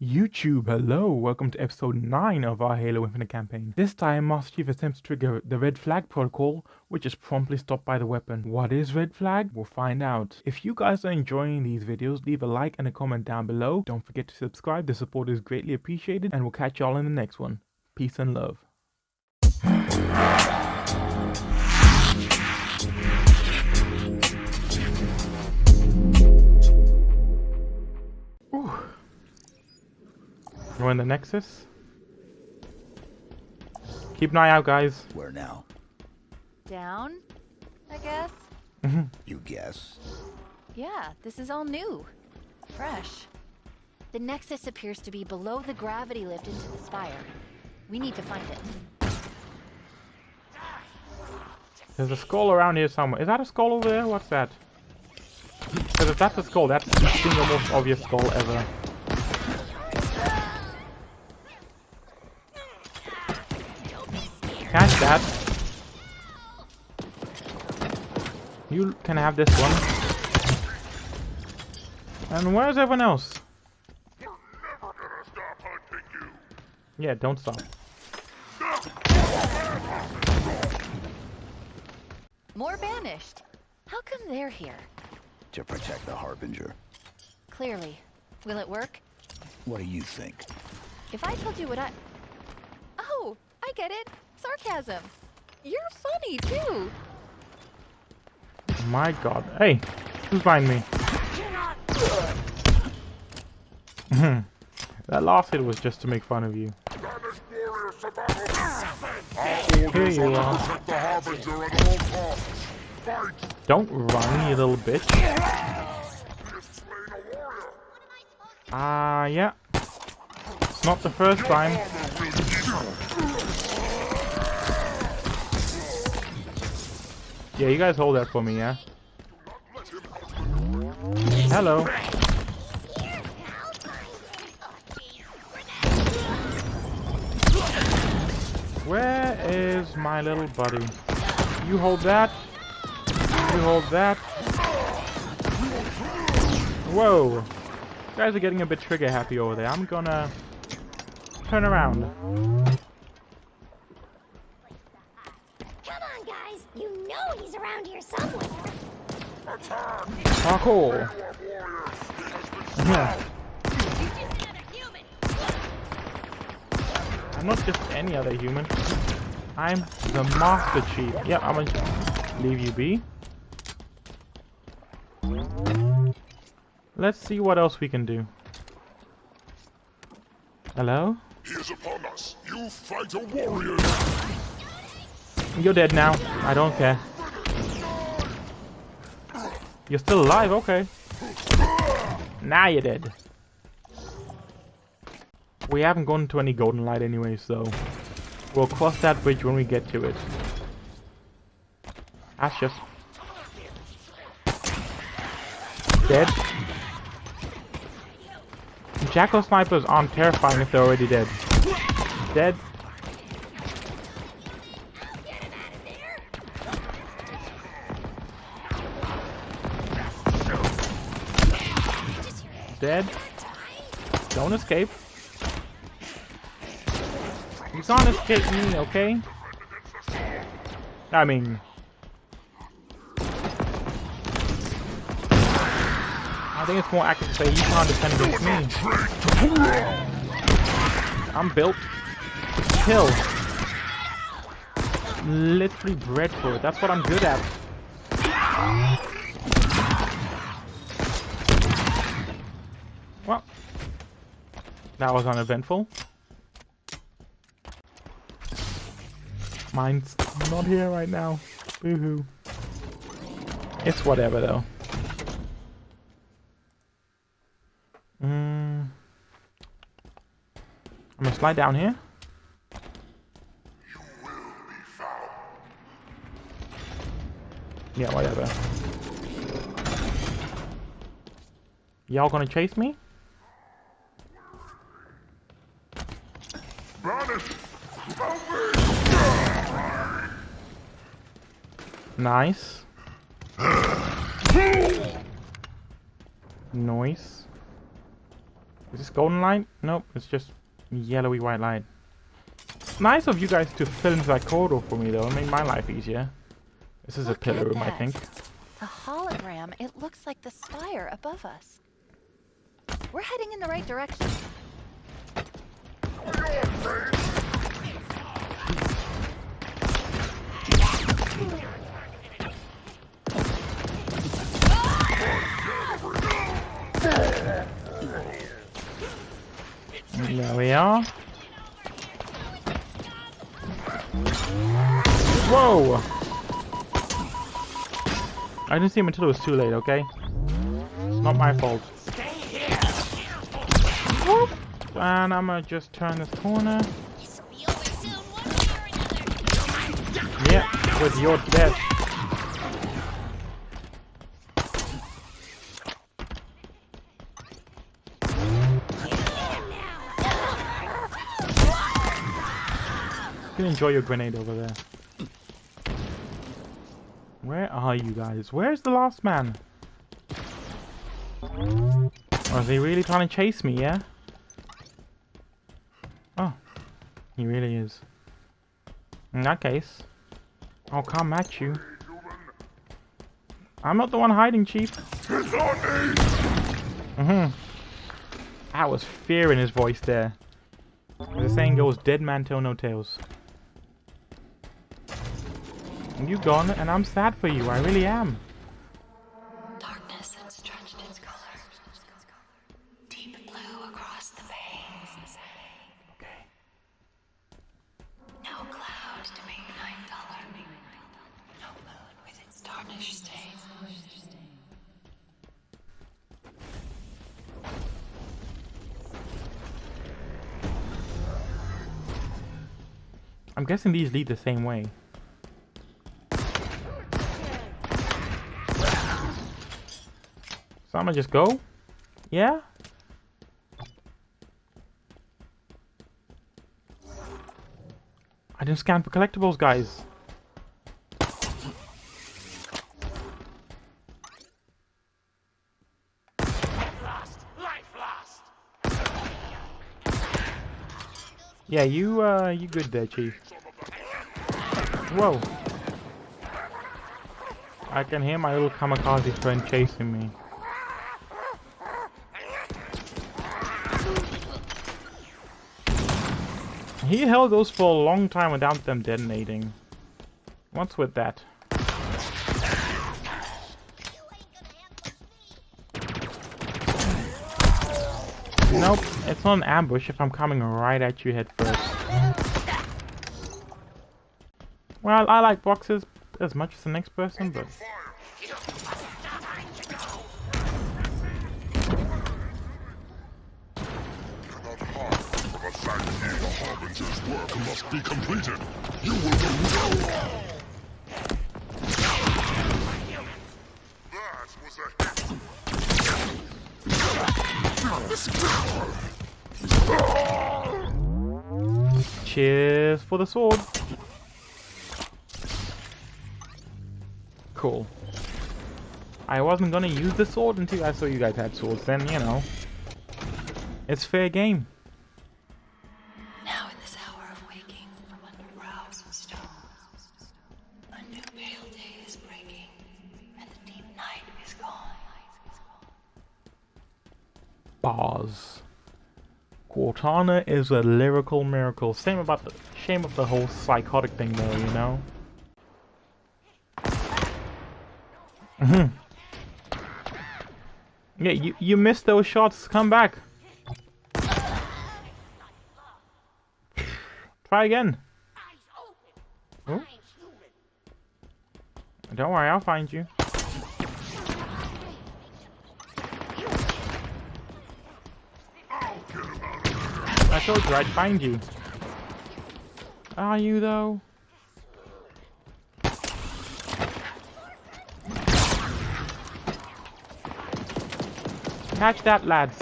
YouTube, hello, welcome to episode 9 of our Halo Infinite campaign. This time, Master Chief attempts to trigger the red flag protocol, which is promptly stopped by the weapon. What is red flag? We'll find out. If you guys are enjoying these videos, leave a like and a comment down below. Don't forget to subscribe, the support is greatly appreciated, and we'll catch y'all in the next one. Peace and love. We're in the Nexus. Keep an eye out, guys. Where now? Down, I guess? Mm-hmm. You guess. Yeah, this is all new. Fresh. The Nexus appears to be below the gravity lift into the spire. We need to find it. There's a skull around here somewhere. Is that a skull over there? What's that? Because if that's a skull, that's the single most obvious skull ever. Catch that. You can have this one. And where's everyone else? Yeah, don't stop. More banished. How come they're here? To protect the Harbinger. Clearly. Will it work? What do you think? If I told you what I... Oh, I get it. Sarcasm. You're funny, too. My god. Hey, who's behind me? that last hit was just to make fun of you. Here you are. Don't run, you little bitch. Ah, uh, yeah. It's not the first time. Yeah, you guys hold that for me, yeah? Hello. Where is my little buddy? You hold that. You hold that. Whoa. You guys are getting a bit trigger happy over there. I'm gonna turn around. Come on, guys. You know he's around here somewhere. Parkour. Yeah. I'm not just any other human. I'm the Master Chief. Yep, I'm gonna leave you be. Let's see what else we can do. Hello? He is upon us. You fight a warrior. You're dead now. I don't care. You're still alive, okay. Now you're dead. We haven't gone to any golden light anyway, so we'll cross that bridge when we get to it. That's just dead. Jackal snipers aren't terrifying if they're already dead. Dead. Dead. Don't escape. He's can't escape me, okay? I mean... I think it's more accurate to say you can't defend against me. I'm built kill. Literally bred for it. That's what I'm good at. That was uneventful. Mine's not here right now. Boohoo. It's whatever though. Mm. I'm gonna slide down here. Yeah, whatever. Y'all gonna chase me? Nice. Noise. Is this golden light? Nope, it's just yellowy white light. Nice of you guys to fill in that corridor for me though, it made my life easier. This is a pillar at room, I think. The hologram. It looks like the spire above us. We're heading in the right direction. There we are. Whoa! I didn't see him until it was too late, okay? Not my fault. And I'm gonna just turn this corner. Yeah, with your death. You can enjoy your grenade over there. Where are you guys? Where's the last man? Or is he really trying to chase me, yeah? Oh. He really is. In that case, I'll come at you. I'm not the one hiding, Chief. Mm-hmm. That was fear in his voice there. The saying goes, dead man tell no tales. You gone, and I'm sad for you, I really am. Darkness had stretched its color. Deep blue across the veins. Okay. No cloud to make night duller. No moon with its tarnished stains. I'm guessing these lead the same way. So I'm gonna just go? Yeah? I didn't scan for collectibles, guys. Yeah, you, uh, you good there, Chief. Whoa. I can hear my little kamikaze friend chasing me. He held those for a long time without them detonating. What's with that? Nope, it's not an ambush if I'm coming right at you head first. Well, I like boxes as much as the next person, but... Cannot hide from a fact here. The Harbinger's must be completed. You will do no That was a hit. Cheers for the sword. Cool. I wasn't gonna use the sword until I saw you guys had swords, then, you know. It's fair game. Now in this hour of waking from under brows of stone, a new pale day is breaking, and the deep night is gone. Bars. Cortana is a lyrical miracle. Same about the shame of the whole psychotic thing though, you know? Mhm. yeah, you, you missed those shots. Come back. Try again. Don't worry, I'll find you. Told you I'd find you. Are you though? Catch that, lads.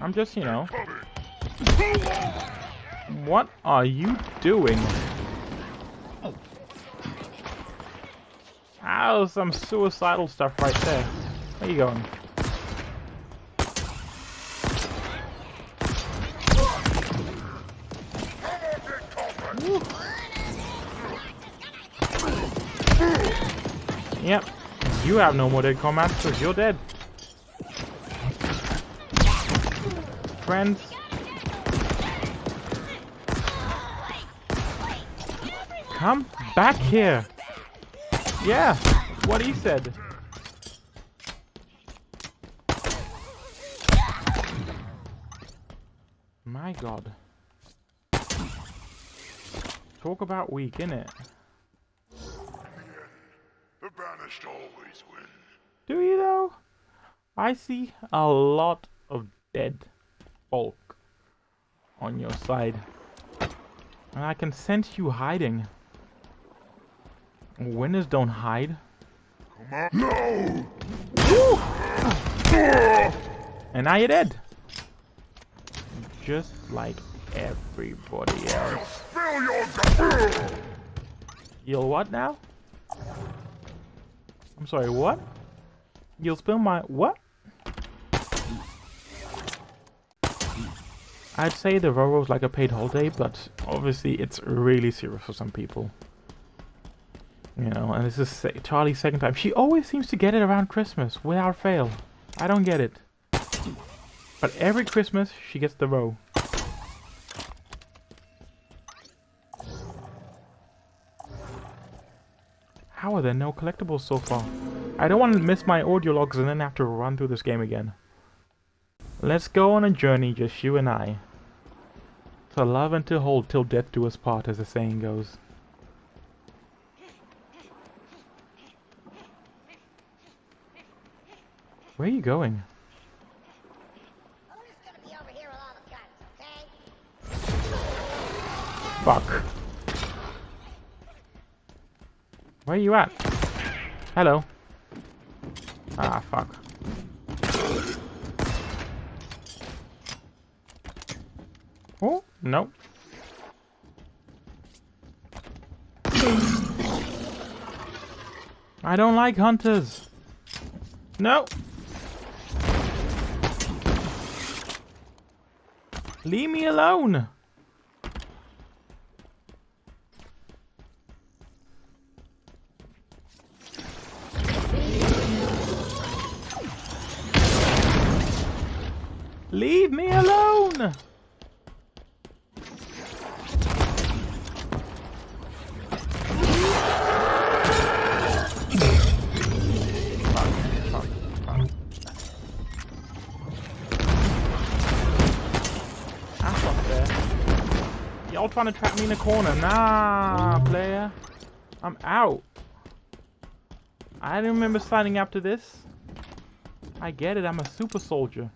I'm just, you know. What are you doing? Was some suicidal stuff right there. Where you going? Yep. You have no more dead comrades because you're dead. Friends. Come back here. Yeah, what he said. My god. Talk about weak, innit? The banished always win. Do you though? I see a lot of dead folk on your side. And I can sense you hiding. Winners don't hide. Come on. No! And now you're dead. Just like everybody else. Spill your gu- You'll what now? I'm sorry, what? You'll spill my what? I'd say the Roro's like a paid holiday, but obviously it's really serious for some people. You know, and this is Charlie's second time. She always seems to get it around Christmas, without fail. I don't get it. But every Christmas, she gets the row. How are there no collectibles so far? I don't want to miss my audio logs and then have to run through this game again. Let's go on a journey, just you and I. To love and to hold till death do us part, as the saying goes. Where are you going? Fuck. Where are you at? Hello. Ah, fuck. Oh, no. I don't like hunters. No. Leave me alone. Leave me alone! Y'all trying to trap me in a corner. Nah, player. I'm out. I didn't remember signing up to this. I get it, I'm a super soldier.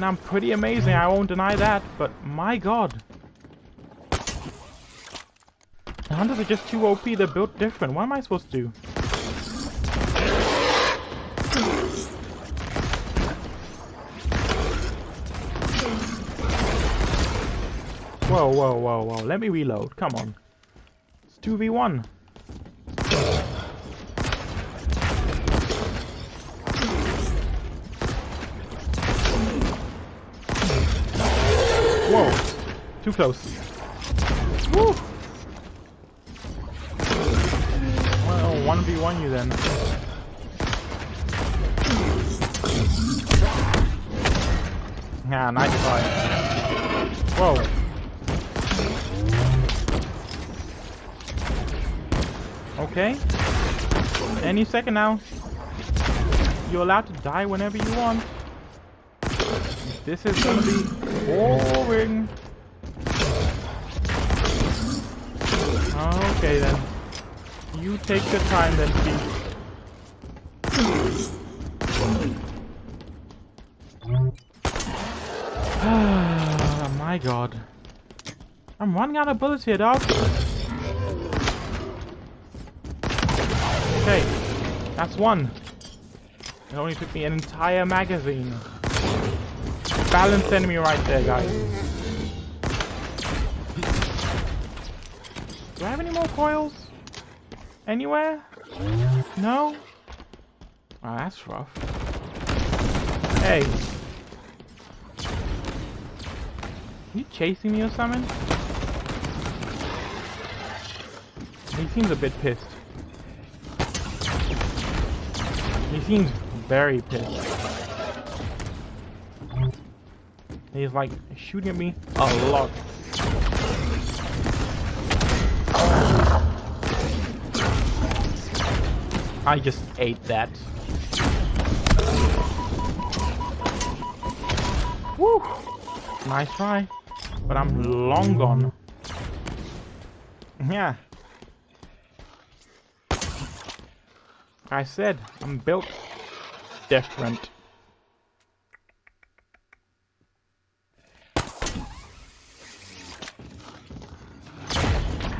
And I'm pretty amazing, I won't deny that, but my god. The hunters are just too OP, they're built different. What am I supposed to do? Whoa, whoa, whoa, whoa. Let me reload. Come on. It's 2v1. Whoa. Too close. Woo! Well, 1v1 you then. Yeah, nice try. Whoa. Okay. Any second now. You're allowed to die whenever you want. This is gonna be boring. Okay then. You take your time then, Chief. My god. I'm running out of bullets here, dog. Okay, that's one. It only took me an entire magazine. balanced enemy right there, guys. Do I have any more coils? Anywhere? No? Oh, that's rough. Hey. you chasing me or something? He seems a bit pissed. He seems very pissed. He's like shooting at me a lot. I just ate that. Woo! Nice try. But I'm long gone. Yeah. I said, I'm built different.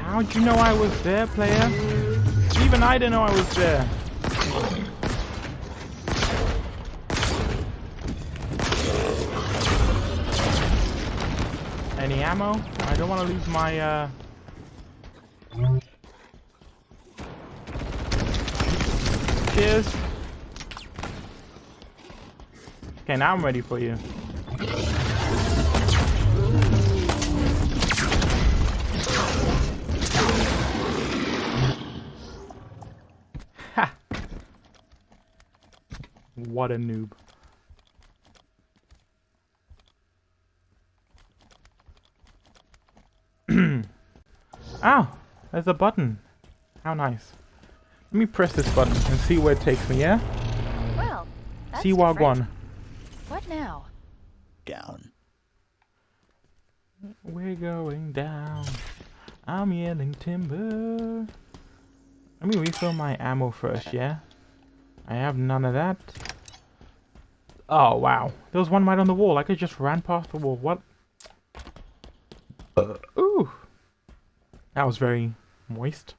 How'd you know I was there, player? Even I didn't know I was there. Any ammo? I don't want to lose my, uh... Cheers. Okay, now I'm ready for you. Ha! What a noob. Oh, there's a button. How nice. Let me press this button and see where it takes me, yeah? Well, that's See different. Wagwan. What now? Down. We're going down. I'm yelling timber. Let me refill my ammo first, yeah? I have none of that. Oh, wow. There was one right on the wall. I could just ran past the wall. What? Uh, ooh. That was very moist.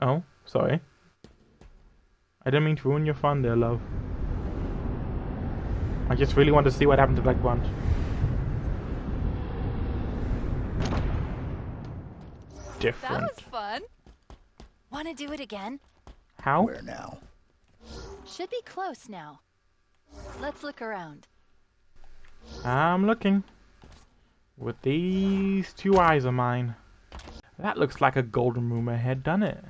Oh, sorry. I didn't mean to ruin your fun there, love. I just really want to see what happened to Black Bunch. That was fun. Want to do it again? How? Where now? Should be close now. Let's look around. I'm looking. With these two eyes of mine. That looks like a golden room ahead, doesn't it?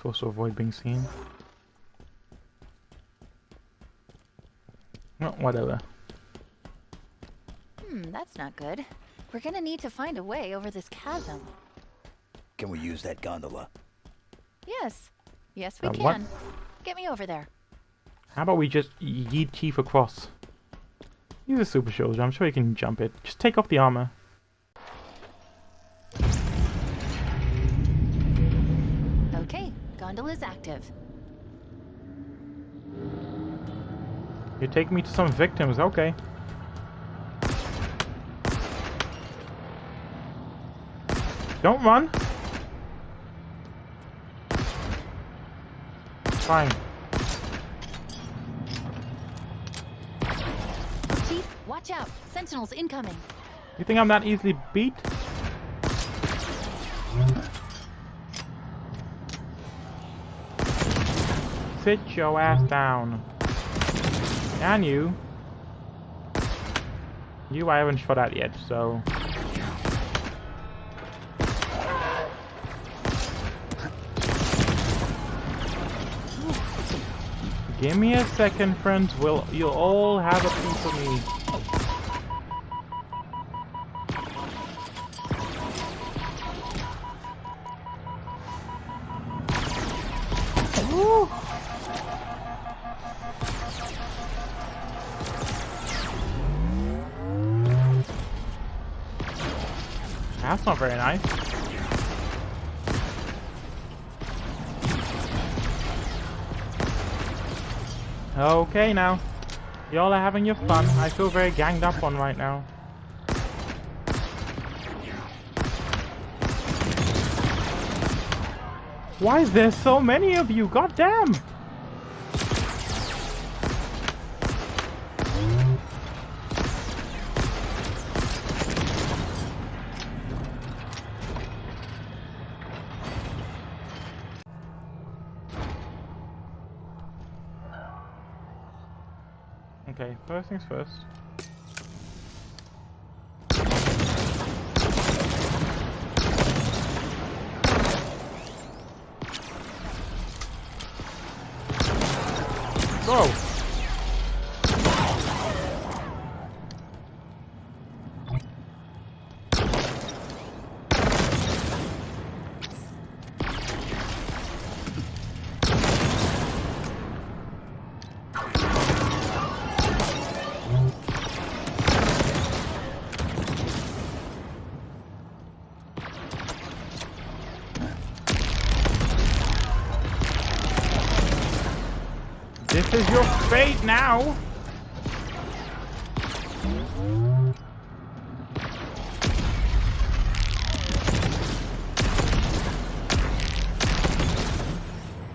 Supposed to avoid being seen? No, whatever. Hmm, that's not good. We're gonna need to find a way over this chasm. Can we use that gondola? Yes. Yes, we Uh, what? can. Get me over there. How about we just yeet Chief across? He's a super soldier. I'm sure he can jump it. Just take off the armor. Active. You take me to some victims. Okay. Don't run. Fine. Chief, watch out. Sentinels incoming. You think I'm that easily beat? Sit your ass down. And you. You I haven't shot at yet, so... Give me a second, friends. We'll, you'll all have a piece of me. That's not very nice. Okay now. Y'all are having your fun. I feel very ganged up on right now. Why is there so many of you? God damn! Okay, first things first. Is now!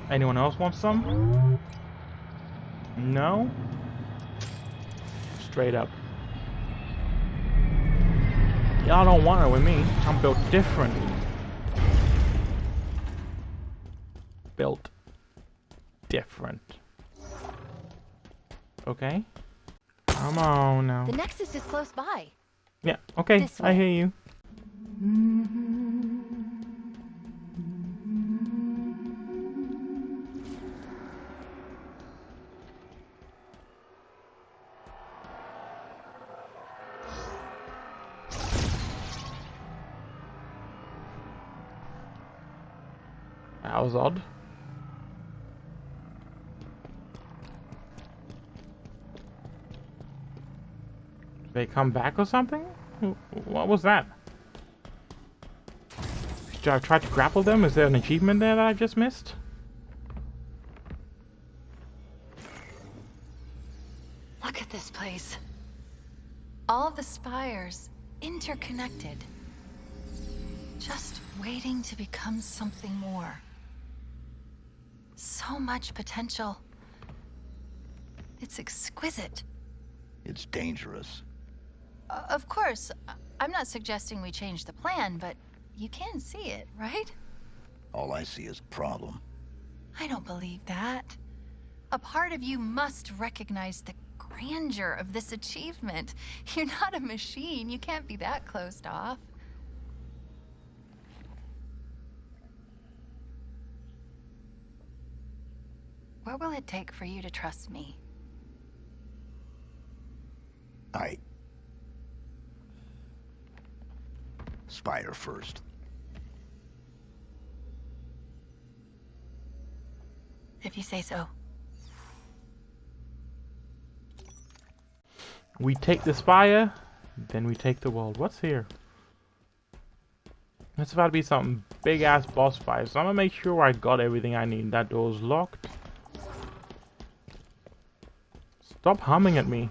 Anyone else want some? No? Straight up. Y'all don't want it with me. I'm built different. Built Okay. Come on now. The Nexus is close by. Yeah, okay, I hear you. That was odd. They come back or something? What was that? Should I try to grapple them? Is there an achievement there that I just missed? Look at this place. All the spires interconnected. Just waiting to become something more. So much potential. It's exquisite. It's dangerous. Uh, of course, I'm not suggesting we change the plan, but you can see it, right? All I see is problem. I don't believe that. A part of you must recognize the grandeur of this achievement. You're not a machine. You can't be that closed off. What will it take for you to trust me? I... Spire first. If you say so. We take the spire, then we take the world. What's here? It's about to be some big ass boss fight, so I'm gonna make sure I got everything I need. That door's locked. Stop humming at me.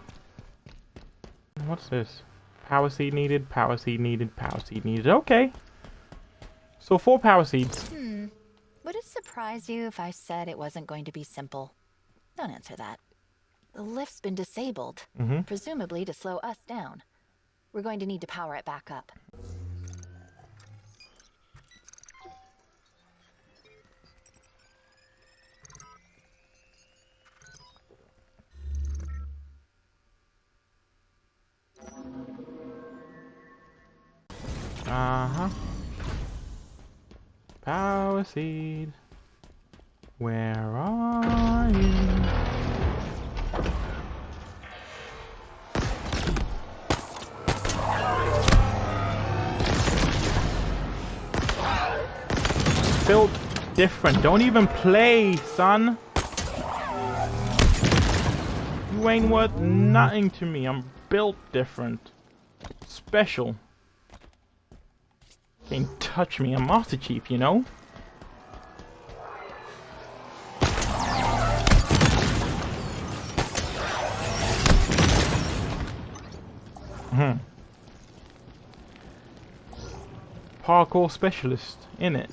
What's this? Power seed needed, power seed needed, power seed needed. Okay. So four power seeds. Hmm. Would it surprise you if I said it wasn't going to be simple? Don't answer that. The lift's been disabled, Mm-hmm. presumably to slow us down. We're going to need to power it back up. Where are you? Built different. Don't even play, son. You ain't worth nothing to me. I'm built different. Special. Can't touch me, I'm Master Chief, you know? Needed specialist in it.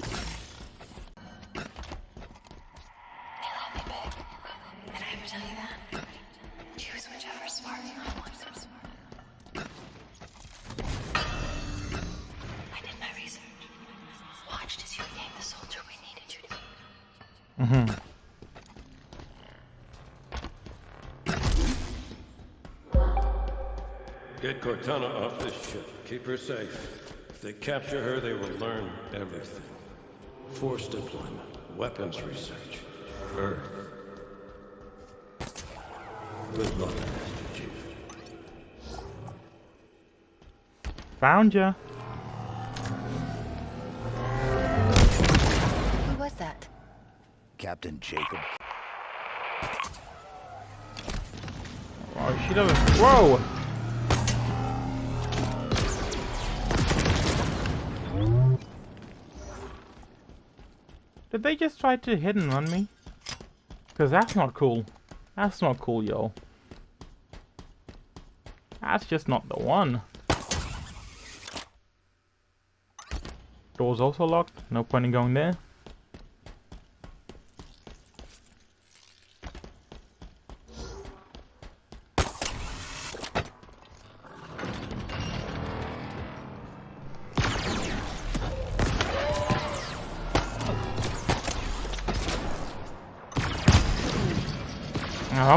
Mm-hmm. Get Cortana off this ship. Keep her safe. If they capture her, they will learn everything. Force deployment, weapons research, Earth. Good luck, Master Chief. Found ya. Who was that? Captain Jacob. Oh, she doesn't. Whoa! Did they just try to hit and run me? Because that's not cool. That's not cool, yo. That's just not the one. Door's also locked. No point in going there.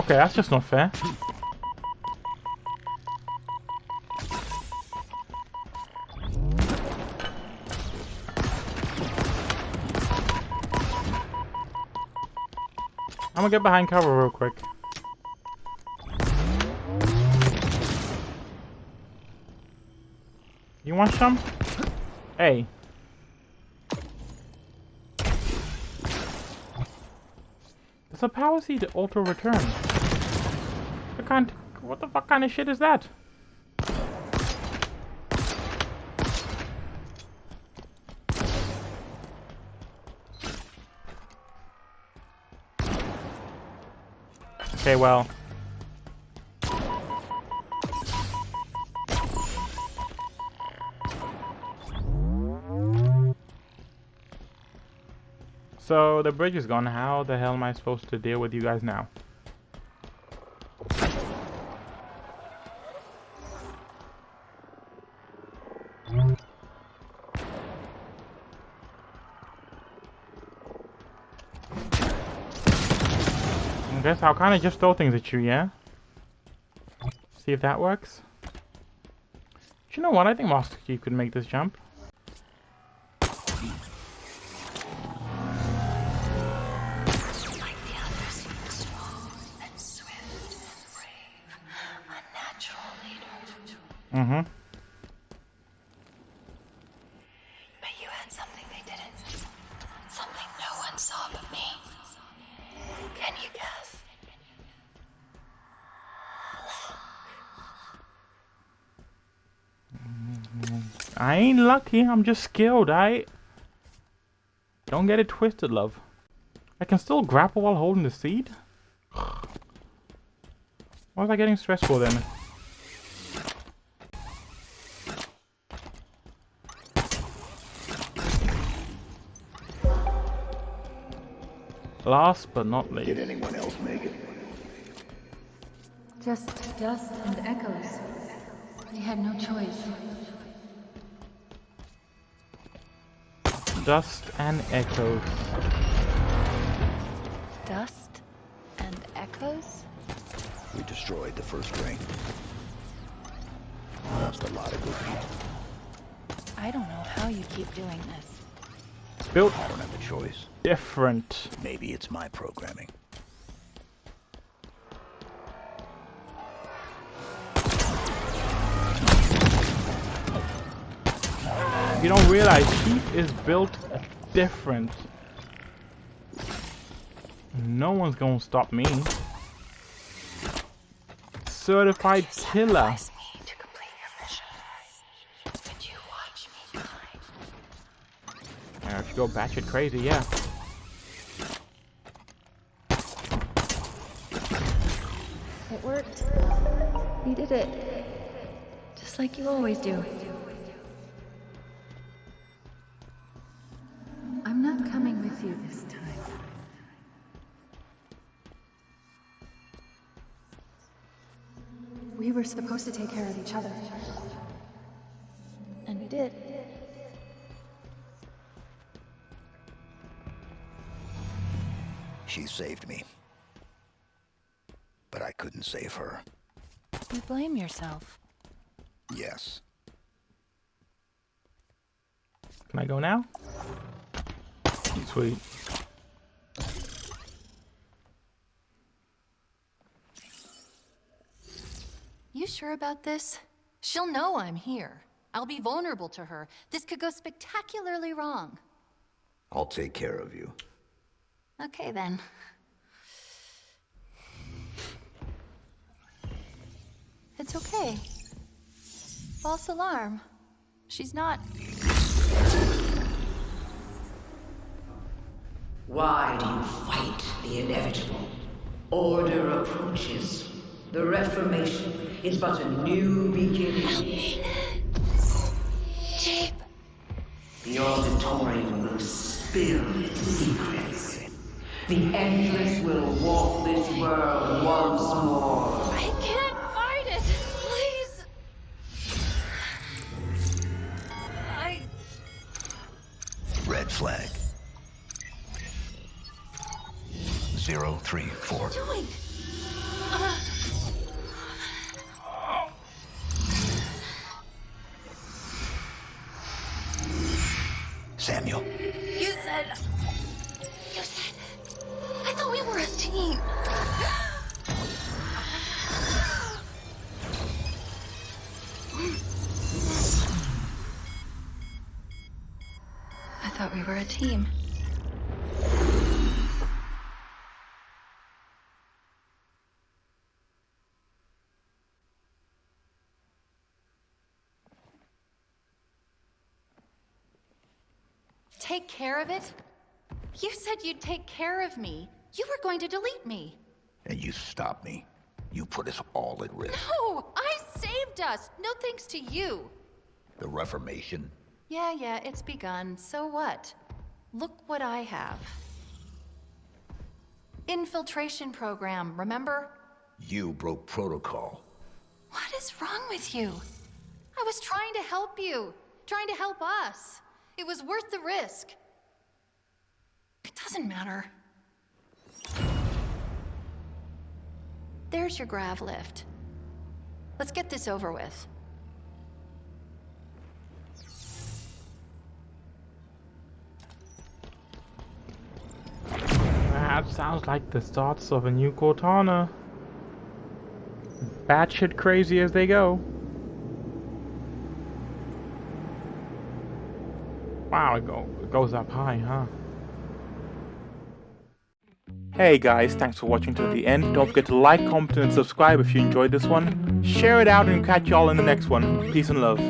Okay, that's just not fair. I'm gonna get behind cover real quick. You want some? Hey. Does a power seed auto return? Can't. What the fuck kind of shit is that? Okay, well. So the bridge is gone. How the hell am I supposed to deal with you guys now? I'll kind of just throw things at you, yeah? See if that works. Do you know what? I think Master Chief could make this jump. I ain't lucky, I'm just skilled, I... Don't get it twisted, love. I can still grapple while holding the seed? Why was I getting stressful then? Last but not Did least. anyone else make it? Just dust and echoes. We had no choice. Dust and echoes. Dust and echoes? We destroyed the first ring. Lost a lot of good people. I don't know how you keep doing this. Built I don't have a choice. different. Maybe it's my programming. You don't realize Chief is built different. No one's gonna stop me. Certified killer. Sacrifice me to complete your mission. But you watch me die. should go batshit crazy, yeah. It worked. You did it. Just like you always do. Were supposed to take care of each other. And we did. She saved me. But I couldn't save her. You blame yourself. Yes. Can I go now? Sweet. You sure about this? She'll know I'm here. I'll be vulnerable to her. This could go spectacularly wrong. I'll take care of you. Okay then. It's okay. False alarm. She's not. Why do you fight the inevitable? Order approaches. The Reformation is but a new beginning. Chief! The auditorium will spill its secrets. The Endless will walk this world once more. I can't fight it! Please! I... Red flag. Zero, three, four. What are you doing? Care of it? You said you'd take care of me. You were going to delete me. And you stopped me. You put us all at risk. No, I saved us. No thanks to you. The Reformation. Yeah, yeah, it's begun. So what? Look what I have. Infiltration program, remember? You broke protocol. What is wrong with you? I was trying to help you, trying to help us. It was worth the risk. It doesn't matter. There's your grav lift. Let's get this over with. That sounds like the starts of a new Cortana. Batshit crazy as they go. Wow, it, go, it goes up high, huh? Hey guys, thanks for watching till the end. Don't forget to like, comment, and subscribe if you enjoyed this one. Share it out and catch y'all in the next one. Peace and love.